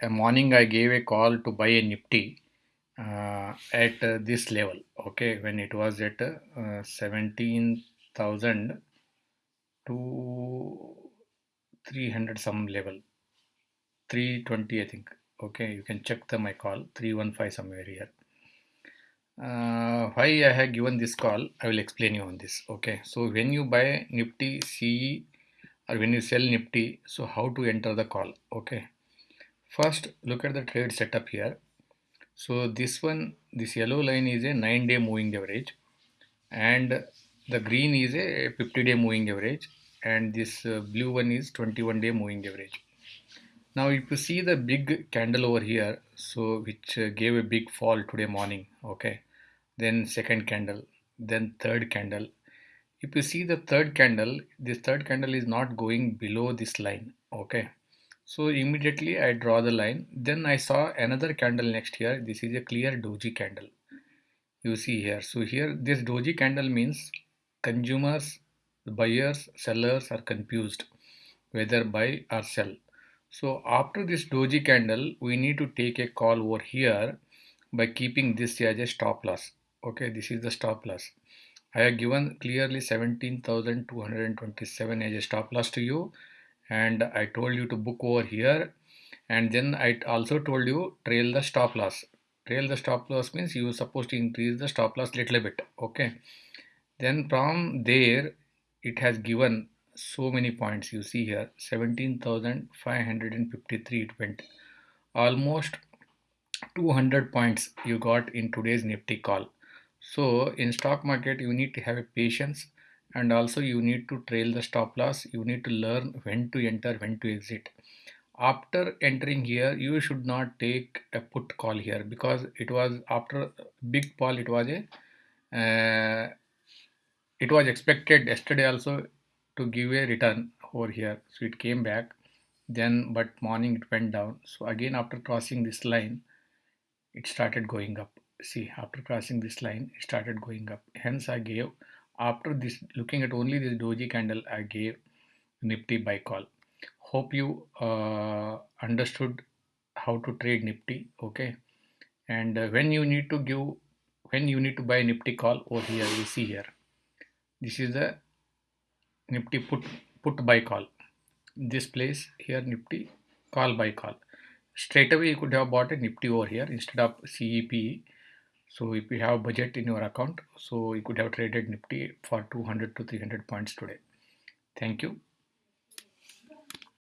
a morning I gave a call to buy a Nifty uh, at uh, this level. Okay, when it was at uh, 17,000 to 300 some level, 320 I think. Okay, you can check the my call 315 somewhere here. Uh, why I have given this call, I will explain you on this. Okay, so when you buy Nifty CE or when you sell Nifty, so how to enter the call? Okay First, look at the trade setup here. So this one, this yellow line is a 9 day moving average and the green is a 50 day moving average and this uh, blue one is 21 day moving average. Now if you see the big candle over here, so which uh, gave a big fall today morning, okay, then second candle, then third candle. If you see the third candle, this third candle is not going below this line, okay, so immediately I draw the line. Then I saw another candle next here. This is a clear doji candle. You see here. So here this doji candle means consumers, buyers, sellers are confused whether buy or sell. So after this doji candle, we need to take a call over here by keeping this as a stop loss. Okay, this is the stop loss. I have given clearly 17,227 as a stop loss to you and I told you to book over here. And then I also told you trail the stop loss. Trail the stop loss means you are supposed to increase the stop loss little bit okay? Then from there it has given so many points you see here. 17,553 it went. Almost 200 points you got in today's nifty call. So in stock market you need to have a patience and also you need to trail the stop loss. You need to learn when to enter when to exit. After entering here you should not take a put call here because it was after big fall it was a uh, it was expected yesterday also to give a return over here. So it came back. Then but morning it went down. So again after crossing this line it started going up. See after crossing this line it started going up. Hence i gave after this looking at only this doji candle I gave Nifty buy call. Hope you uh, understood how to trade Nifty okay? And uh, when you need to give when you need to buy Nifty call over here you see here. This is the Nifty put put buy call. This place here Nifty call buy call. Straight away you could have bought a Nifty over here instead of CEP so if you have budget in your account, so you could have traded Nifty for 200 to 300 points today. Thank you.